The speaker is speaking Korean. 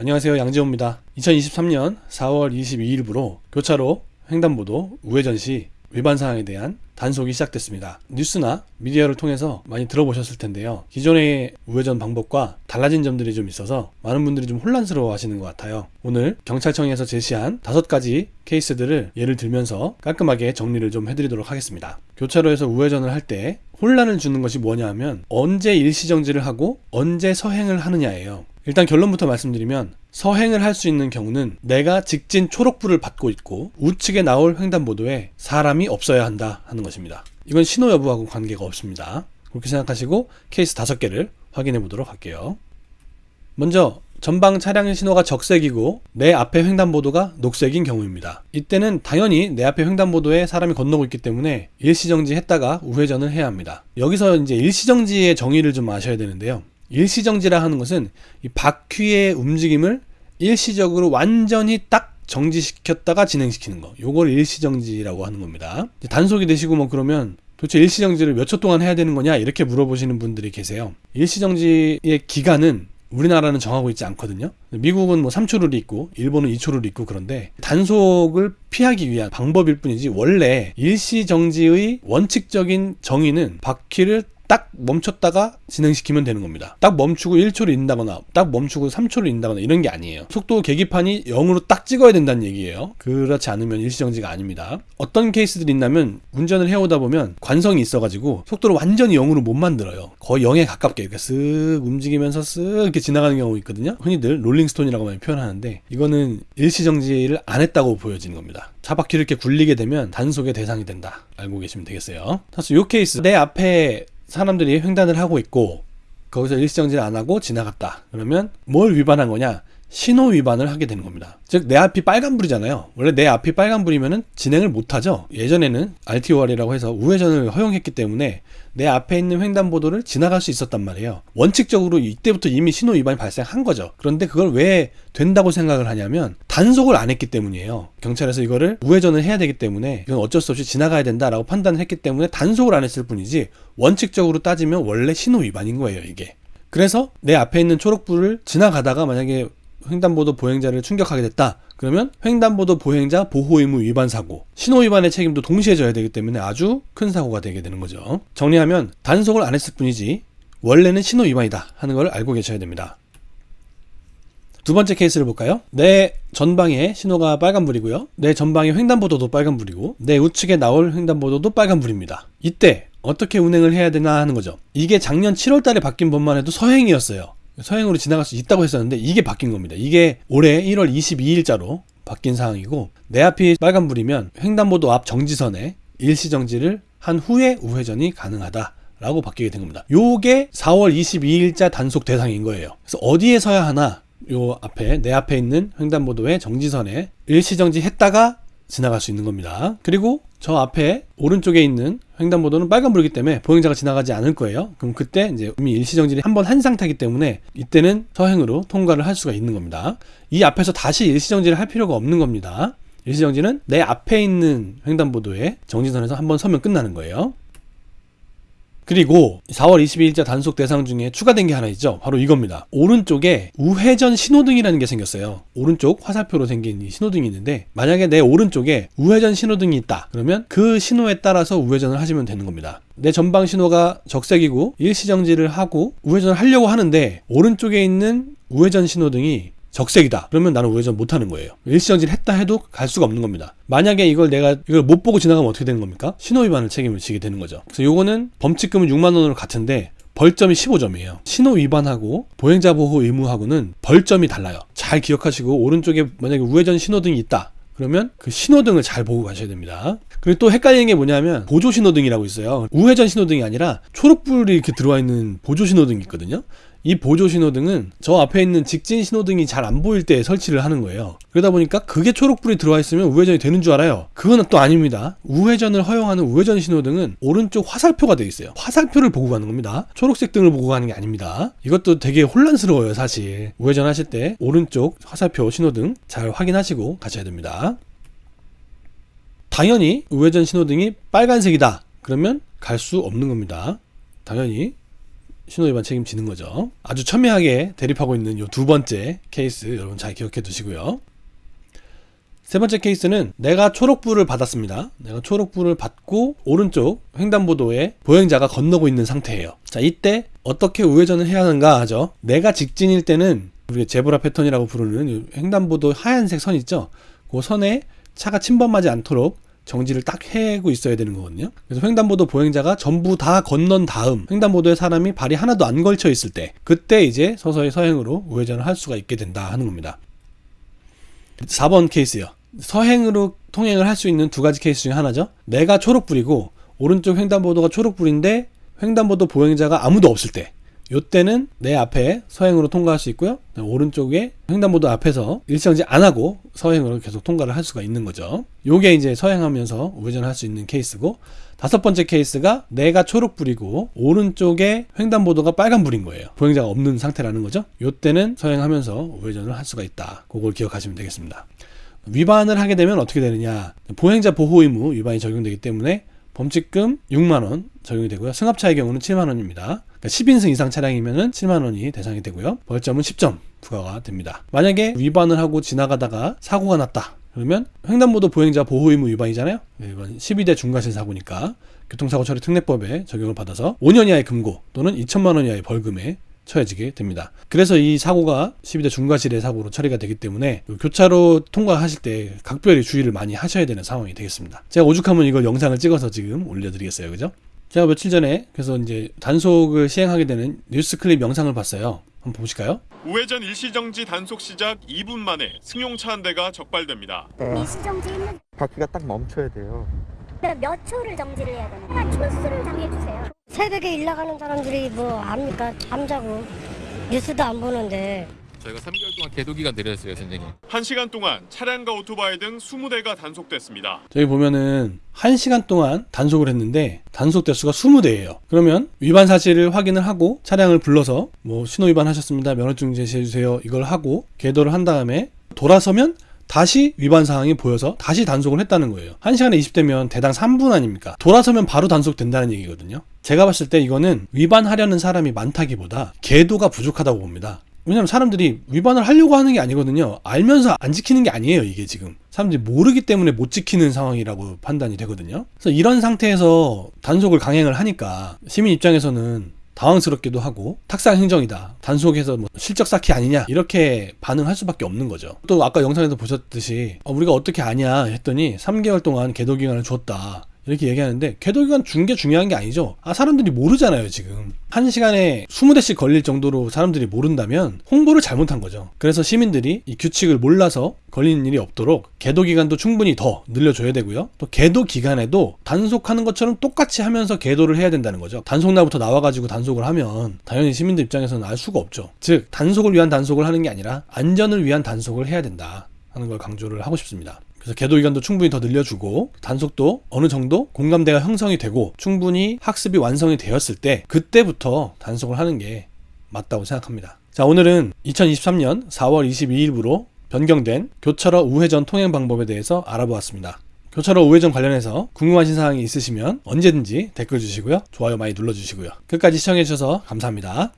안녕하세요 양지호입니다 2023년 4월 22일부로 교차로 횡단보도 우회전 시 위반 사항에 대한 단속이 시작됐습니다. 뉴스나 미디어를 통해서 많이 들어보셨을 텐데요. 기존의 우회전 방법과 달라진 점들이 좀 있어서 많은 분들이 좀 혼란스러워 하시는 것 같아요. 오늘 경찰청에서 제시한 다섯 가지 케이스들을 예를 들면서 깔끔하게 정리를 좀 해드리도록 하겠습니다. 교차로에서 우회전을 할 때 혼란을 주는 것이 뭐냐 하면 언제 일시정지를 하고 언제 서행을 하느냐예요. 일단 결론부터 말씀드리면 서행을 할 수 있는 경우는 내가 직진 초록불을 받고 있고 우측에 나올 횡단보도에 사람이 없어야 한다 하는 것입니다. 이건 신호 여부하고 관계가 없습니다. 그렇게 생각하시고 케이스 다섯 개를 확인해 보도록 할게요. 먼저 전방 차량 신호가 적색이고 내 앞에 횡단보도가 녹색인 경우입니다. 이때는 당연히 내 앞에 횡단보도에 사람이 건너고 있기 때문에 일시정지 했다가 우회전을 해야 합니다. 여기서 이제 일시정지의 정의를 좀 아셔야 되는데요. 일시정지라 하는 것은 이 바퀴의 움직임을 일시적으로 완전히 딱 정지시켰다가 진행시키는 거. 요걸 일시정지라고 하는 겁니다. 단속이 되시고 뭐 그러면 도대체 일시정지를 몇 초 동안 해야 되는 거냐 이렇게 물어보시는 분들이 계세요. 일시정지의 기간은 우리나라는 정하고 있지 않거든요. 미국은 뭐 3초 룰이 있고 일본은 2초 룰이 있고 그런데 단속을 피하기 위한 방법일 뿐이지 원래 일시정지의 원칙적인 정의는 바퀴를 딱 멈췄다가 진행시키면 되는 겁니다. 딱 멈추고 1초를 인다거나 딱 멈추고 3초를 인다거나 이런 게 아니에요. 속도 계기판이 0으로 딱 찍어야 된다는 얘기예요. 그렇지 않으면 일시정지가 아닙니다. 어떤 케이스들이 있냐면 운전을 해오다 보면 관성이 있어가지고 속도를 완전히 0으로 못 만들어요. 거의 0에 가깝게 이렇게 쓱 움직이면서 쓱 이렇게 지나가는 경우 있거든요. 흔히들 롤링스톤이라고 많이 표현하는데 이거는 일시정지를 안 했다고 보여지는 겁니다. 차바퀴를 이렇게 굴리게 되면 단속의 대상이 된다. 알고 계시면 되겠어요. 사실 이 케이스 내 앞에 사람들이 횡단을 하고 있고 거기서 일시정지를 안 하고 지나갔다. 그러면 뭘 위반한 거냐? 신호 위반을 하게 되는 겁니다. 즉 내 앞이 빨간불이잖아요. 원래 내 앞이 빨간불이면 진행을 못 하죠. 예전에는 RTOR이라고 해서 우회전을 허용했기 때문에 내 앞에 있는 횡단보도를 지나갈 수 있었단 말이에요. 원칙적으로 이때부터 이미 신호 위반이 발생한 거죠. 그런데 그걸 왜 된다고 생각을 하냐면 단속을 안 했기 때문이에요. 경찰에서 이거를 우회전을 해야 되기 때문에 이건 어쩔 수 없이 지나가야 된다라고 판단을 했기 때문에 단속을 안 했을 뿐이지 원칙적으로 따지면 원래 신호 위반인 거예요, 이게. 그래서 내 앞에 있는 초록불을 지나가다가 만약에 횡단보도 보행자를 충격하게 됐다. 그러면 횡단보도 보행자 보호 의무 위반 사고, 신호 위반의 책임도 동시에 져야 되기 때문에 아주 큰 사고가 되게 되는 거죠. 정리하면 단속을 안 했을 뿐이지 원래는 신호 위반이다 하는 걸 알고 계셔야 됩니다. 두 번째 케이스를 볼까요? 내 전방에 신호가 빨간불이고요. 내 전방에 횡단보도도 빨간불이고 내 우측에 나올 횡단보도도 빨간불입니다. 이때 어떻게 운행을 해야 되나 하는 거죠. 이게 작년 7월 달에 바뀐 법만 해도 서행이었어요. 서행으로 지나갈 수 있다고 했었는데 이게 바뀐 겁니다. 이게 올해 1월 22일자로 바뀐 사항이고 내 앞이 빨간불이면 횡단보도 앞 정지선에 일시정지를 한 후에 우회전이 가능하다. 라고 바뀌게 된 겁니다. 요게 4월 22일자 단속 대상인 거예요. 그래서 어디에 서야 하나? 요 앞에 내 앞에 있는 횡단보도의 정지선에 일시정지 했다가 지나갈 수 있는 겁니다. 그리고 저 앞에 오른쪽에 있는 횡단보도는 빨간불이기 때문에 보행자가 지나가지 않을 거예요. 그럼 그때 이제 이미 일시정지를 한 번 한 상태이기 때문에 이때는 서행으로 통과를 할 수가 있는 겁니다. 이 앞에서 다시 일시정지를 할 필요가 없는 겁니다. 일시정지는 내 앞에 있는 횡단보도의 정지선에서 한 번 서면 끝나는 거예요. 그리고 4월 22일자 단속 대상 중에 추가된 게 하나 있죠. 바로 이겁니다. 오른쪽에 우회전 신호등이라는 게 생겼어요. 오른쪽 화살표로 생긴 이 신호등이 있는데 만약에 내 오른쪽에 우회전 신호등이 있다. 그러면 그 신호에 따라서 우회전을 하시면 되는 겁니다. 내 전방 신호가 적색이고 일시정지를 하고 우회전을 하려고 하는데 오른쪽에 있는 우회전 신호등이 적색이다. 그러면 나는 우회전 못 하는 거예요. 일시정지를 했다 해도 갈 수가 없는 겁니다. 만약에 이걸 내가 이걸 못 보고 지나가면 어떻게 되는 겁니까? 신호 위반을 책임을 지게 되는 거죠. 그래서 요거는 범칙금은 6만 원으로 같은데 벌점이 15점이에요. 신호 위반하고 보행자 보호 의무하고는 벌점이 달라요. 잘 기억하시고 오른쪽에 만약에 우회전 신호등이 있다. 그러면 그 신호등을 잘 보고 가셔야 됩니다. 그리고 또 헷갈리는 게 뭐냐면 보조 신호등이라고 있어요. 우회전 신호등이 아니라 초록불이 이렇게 들어와 있는 보조 신호등이 있거든요. 이 보조 신호등은 저 앞에 있는 직진 신호등이 잘 안 보일 때 설치를 하는 거예요. 그러다 보니까 그게 초록불이 들어와 있으면 우회전이 되는 줄 알아요. 그건 또 아닙니다. 우회전을 허용하는 우회전 신호등은 오른쪽 화살표가 되어 있어요. 화살표를 보고 가는 겁니다. 초록색 등을 보고 가는 게 아닙니다. 이것도 되게 혼란스러워요, 사실. 우회전 하실 때 오른쪽 화살표 신호등 잘 확인하시고 가셔야 됩니다. 당연히 우회전 신호등이 빨간색이다. 그러면 갈 수 없는 겁니다. 당연히 신호위반 책임지는 거죠. 아주 첨예하게 대립하고 있는 이 두 번째 케이스 여러분 잘 기억해 두시고요. 세 번째 케이스는 내가 초록불을 받았습니다. 내가 초록불을 받고 오른쪽 횡단보도에 보행자가 건너고 있는 상태예요. 자, 이때 어떻게 우회전을 해야 하는가 하죠. 내가 직진일 때는 우리가 제브라 패턴이라고 부르는 이 횡단보도 하얀색 선 있죠. 그 선에 차가 침범하지 않도록 정지를 딱 해고 있어야 되는 거거든요. 그래서 횡단보도 보행자가 전부 다 건넌 다음 횡단보도에 사람이 발이 하나도 안 걸쳐 있을 때 그때 이제 서서히 서행으로 우회전을 할 수가 있게 된다 하는 겁니다. 4번 케이스요. 서행으로 통행을 할 수 있는 두 가지 케이스 중에 하나죠. 내가 초록불이고 오른쪽 횡단보도가 초록불인데 횡단보도 보행자가 아무도 없을 때 요때는 내 앞에 서행으로 통과할 수 있고요. 오른쪽에 횡단보도 앞에서 일정지 안 하고 서행으로 계속 통과를 할 수가 있는 거죠. 요게 이제 서행하면서 우회전 할 수 있는 케이스고 다섯 번째 케이스가 내가 초록불이고 오른쪽에 횡단보도가 빨간불인 거예요. 보행자가 없는 상태라는 거죠. 요때는 서행하면서 우회전을 할 수가 있다. 그걸 기억하시면 되겠습니다. 위반을 하게 되면 어떻게 되느냐? 보행자 보호 의무 위반이 적용되기 때문에 범칙금 6만 원 적용이 되고요. 승합차의 경우는 7만 원입니다. 그러니까 10인승 이상 차량이면은 7만 원이 대상이 되고요. 벌점은 10점 부과가 됩니다. 만약에 위반을 하고 지나가다가 사고가 났다. 그러면 횡단보도 보행자 보호 의무 위반이잖아요. 이건 12대 중과실 사고니까 교통사고 처리 특례법에 적용을 받아서 5년 이하의 금고 또는 2천만 원 이하의 벌금에 처해지게 됩니다. 그래서 이 사고가 12대 중과실의 사고로 처리가 되기 때문에 교차로 통과하실 때 각별히 주의를 많이 하셔야 되는 상황이 되겠습니다. 제가 오죽하면 이걸 영상을 찍어서 지금 올려드리겠어요. 그죠? 제가 며칠 전에 그래서 이제 단속을 시행하게 되는 뉴스 클립 영상을 봤어요. 한번 보실까요? 우회전 일시정지 단속 시작 2분 만에 승용차 한 대가 적발됩니다. 일시정지 있는 바퀴가 딱 멈춰야 돼요. 몇 초를 정지를 해야 되나? 한 초수를 정해주세요. 새벽에 일 나가는 사람들이 뭐 압니까? 잠자고 뉴스도 안 보는데 저희가 3개월 동안 계도 기간 드렸어요, 선생님. 1시간 동안 차량과 오토바이 등 20대가 단속됐습니다. 저기 보면은 1시간 동안 단속을 했는데 단속 대수가 20대예요. 그러면 위반 사실을 확인을 하고 차량을 불러서 뭐 신호 위반 하셨습니다. 면허증 제시해 주세요. 이걸 하고 계도를 한 다음에 돌아서면 다시 위반 사항이 보여서 다시 단속을 했다는 거예요. 1시간에 20대면 대당 3분 아닙니까? 돌아서면 바로 단속된다는 얘기거든요. 제가 봤을 때 이거는 위반하려는 사람이 많다기보다 계도가 부족하다고 봅니다. 왜냐면 사람들이 위반을 하려고 하는 게 아니거든요. 알면서 안 지키는 게 아니에요, 이게 지금. 사람들이 모르기 때문에 못 지키는 상황이라고 판단이 되거든요. 그래서 이런 상태에서 단속을 강행을 하니까 시민 입장에서는 당황스럽기도 하고 탁상 행정이다. 단속해서 뭐 실적 쌓기 아니냐 이렇게 반응할 수밖에 없는 거죠. 또 아까 영상에서 보셨듯이 어, 우리가 어떻게 아냐 했더니 3개월 동안 계도 기간을 줬다. 이렇게 얘기하는데 궤도기간 준 게 중요한 게 아니죠. 아 사람들이 모르잖아요 지금. 한 시간에 20대씩 걸릴 정도로 사람들이 모른다면 홍보를 잘못한 거죠. 그래서 시민들이 이 규칙을 몰라서 걸리는 일이 없도록 계도 기간도 충분히 더 늘려줘야 되고요. 또 계도 기간에도 단속하는 것처럼 똑같이 하면서 계도를 해야 된다는 거죠. 단속날부터 나와가지고 단속을 하면 당연히 시민들 입장에서는 알 수가 없죠. 즉 단속을 위한 단속을 하는 게 아니라 안전을 위한 단속을 해야 된다 하는 걸 강조를 하고 싶습니다. 그래서 계도 기간도 충분히 더 늘려주고 단속도 어느 정도 공감대가 형성이 되고 충분히 학습이 완성이 되었을 때 그때부터 단속을 하는 게 맞다고 생각합니다. 자 오늘은 2023년 4월 22일부로 변경된 교차로 우회전 통행 방법에 대해서 알아보았습니다. 교차로 우회전 관련해서 궁금하신 사항이 있으시면 언제든지 댓글 주시고요. 좋아요 많이 눌러주시고요. 끝까지 시청해주셔서 감사합니다.